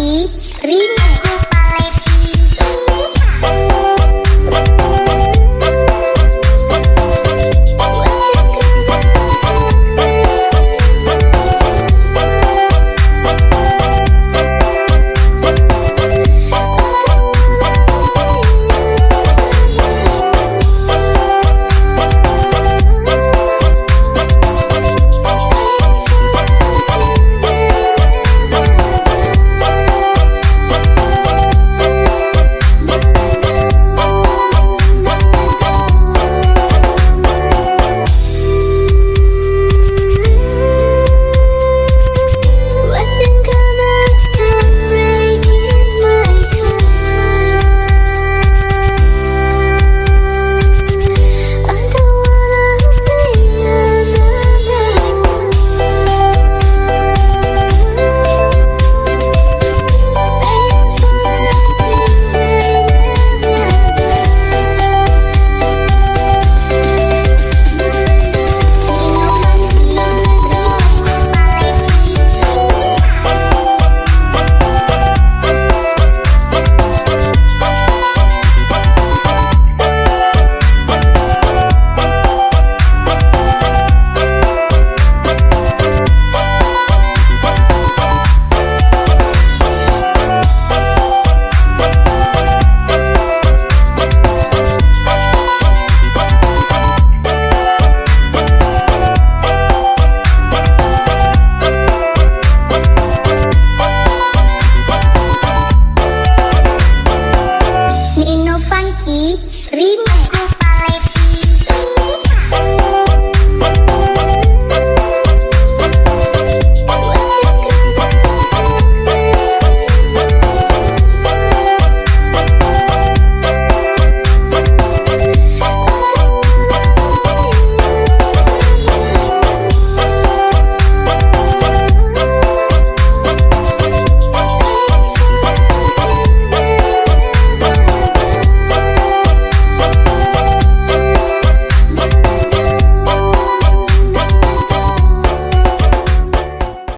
и примите. Rocky Remix